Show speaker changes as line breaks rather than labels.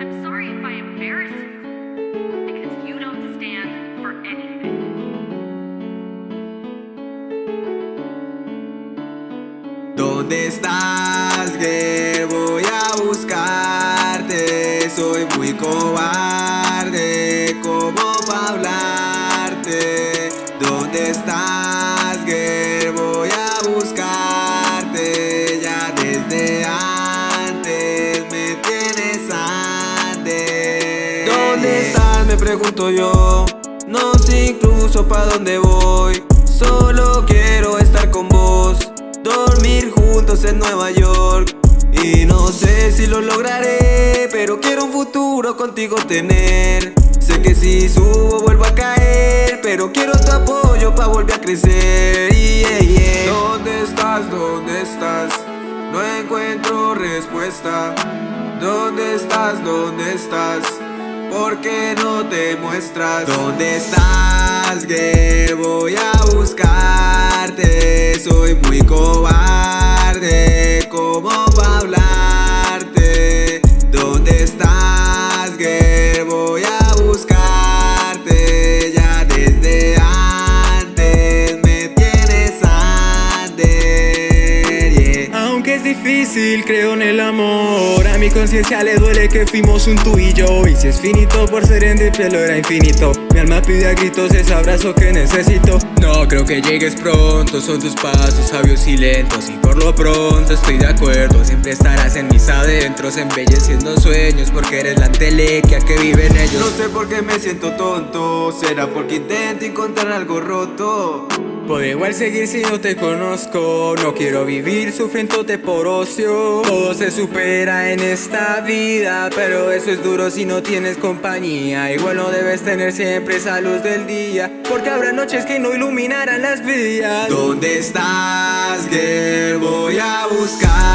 I'm sorry if I embarrass you, because you don't stand for anything.
¿Dónde estás, girl? Voy a buscarte. Soy muy cobarde, Me pregunto yo. No sé incluso pa' dónde voy. Solo quiero estar con vos. Dormir juntos en Nueva York Y no sé si lo lograré Pero quiero un futuro contigo tener Sé que si subo vuelvo a caer Pero quiero tu apoyo pa' volver a crecer yeah, yeah. ¿Dónde estás? ¿Dónde estás? No encuentro respuesta ¿Dónde estás? ¿Dónde estás? ¿Por qué no te muestras? ¿Dónde estás? Que voy a buscarte Soy muy cobarde
difícil, creo en el amor. A mi conciencia le duele que fuimos un tú y yo. Y si es finito por ser en el pelo era infinito. Mi alma pide a gritos ese abrazo que necesito. No creo que llegues pronto, son tus pasos sabios y lentos. Y por lo pronto estoy de acuerdo Siempre estarás en mis adentros embelleciendo sueños Porque eres la entelequia que vive en ellos.
No sé por qué me siento tonto Será porque intento encontrar algo roto.
Puedo igual seguir si no te conozco No quiero vivir sufriéndote por Todo se supera en esta vida Pero eso es duro si no tienes compañía. Igual no debes tener siempre esa luz del día Porque habrá noches que no iluminarán las vías.
¿Dónde estás, girl? Voy a buscarte